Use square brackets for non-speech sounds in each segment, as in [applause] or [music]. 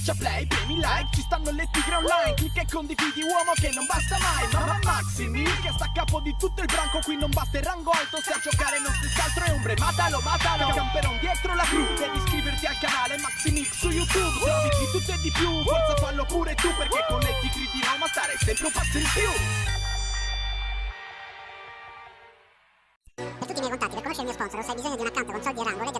Schiaccia play, premi like, ci stanno le tigre online Clicca e condividi uomo che non basta mai Mamma Maximi che sta a capo di tutto il branco Qui non basta il rango alto, se a giocare non si altro è ombre Matalo, matalo, camperon dietro la crew Devi iscriverti al canale Maximix su YouTube Se di tutto e di più, forza fallo pure tu Perché con le tigre di Roma stare sempre un passo in più. Per tutti i miei contatti, per conoscere il mio sponsor o se hai bisogno di un account con soldi e rango, leggi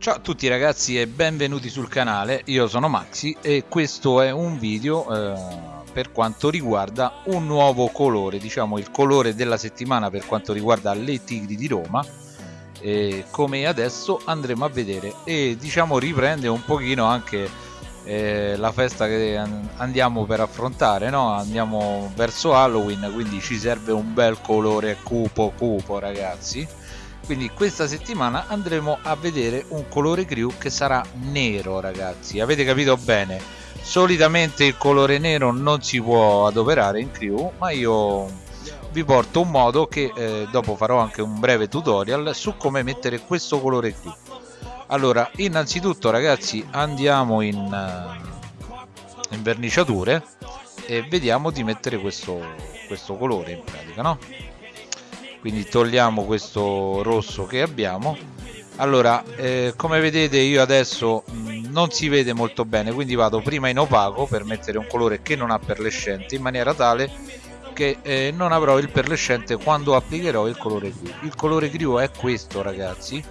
Ciao a tutti ragazzi e benvenuti sul canale, io sono Maxi e questo è un video eh, per quanto riguarda un nuovo colore, diciamo il colore della settimana per quanto riguarda le Tigri di Roma. E come adesso andremo a vedere e diciamo riprende un pochino anche eh, la festa che andiamo per affrontare, no? andiamo verso Halloween quindi ci serve un bel colore cupo cupo ragazzi quindi questa settimana andremo a vedere un colore crew che sarà nero ragazzi. Avete capito bene? Solitamente il colore nero non si può adoperare in crew ma io vi porto un modo che eh, dopo farò anche un breve tutorial su come mettere questo colore crew allora innanzitutto ragazzi andiamo in, uh, in verniciature e vediamo di mettere questo, questo colore in pratica no? Quindi togliamo questo rosso che abbiamo. Allora eh, come vedete io adesso mh, non si vede molto bene quindi vado prima in opaco per mettere un colore che non ha perlescente in maniera tale che eh, non avrò il perlescente quando applicherò il colore crew il colore crew è questo ragazzi.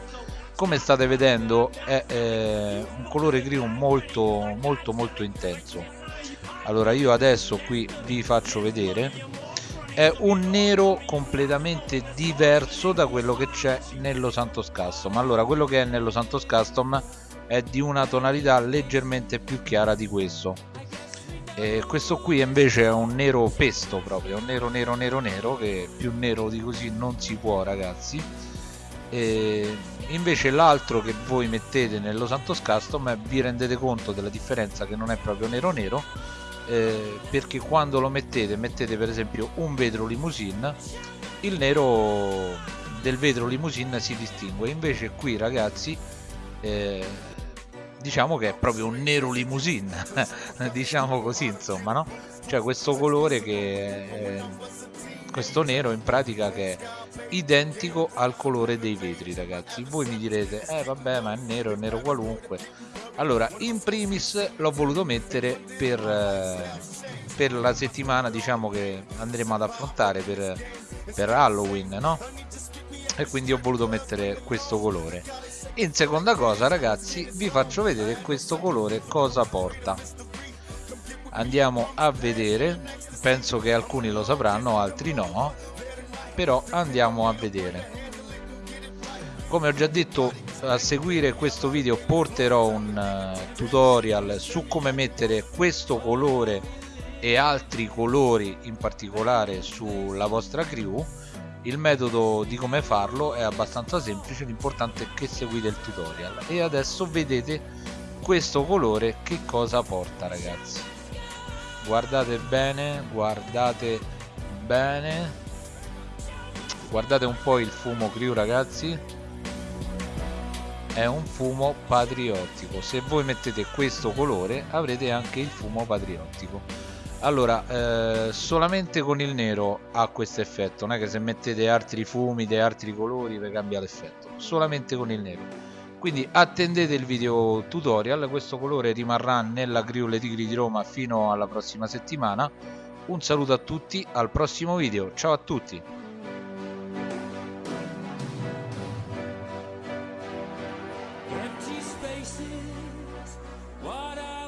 Come state vedendo è eh, un colore crew molto molto molto intenso. Allora io adesso qui vi faccio vedere è un nero completamente diverso da quello che c'è nello Santos Custom. Allora quello che è nello Santos Custom è di una tonalità leggermente più chiara di questo. E questo qui invece è un nero pesto proprio un nero nero nero nero che più nero di così non si può ragazzi. E invece l'altro che voi mettete nello Santos Custom vi rendete conto della differenza che non è proprio nero nero eh, perché quando lo mettete mettete per esempio un vetro limousine il nero del vetro limousine si distingue. Invece qui ragazzi eh, diciamo che è proprio un nero limousine [laughs] diciamo così insomma no? Cioè questo colore che è, questo nero in pratica che è identico al colore dei vetri ragazzi. Voi mi direte eh vabbè ma è nero è nero qualunque allora in primis l'ho voluto mettere per, eh, per la settimana diciamo che andremo ad affrontare per, per Halloween no? e quindi ho voluto mettere questo colore. In seconda cosa ragazzi vi faccio vedere questo colore cosa porta. Andiamo a vedere. Penso che alcuni lo sapranno altri no. Però andiamo a vedere. Come ho già detto a seguire questo video porterò un uh, tutorial su come mettere questo colore e altri colori in particolare sulla vostra crew. Il metodo di come farlo è abbastanza semplice l'importante è che seguite il tutorial. E adesso vedete questo colore che cosa porta ragazzi. Guardate bene guardate bene. Guardate un po' il fumo crew ragazzi è un fumo patriottico. Se voi mettete questo colore avrete anche il fumo patriottico. Allora eh, solamente con il nero ha questo effetto. Non è che se mettete altri fumi di altri colori vi cambia l'effetto. Solamente con il nero. Quindi attendete il video tutorial. Questo colore rimarrà nella crew Le Tigri di Roma fino alla prossima settimana. Un saluto a tutti al prossimo video. Ciao a tutti faces. What I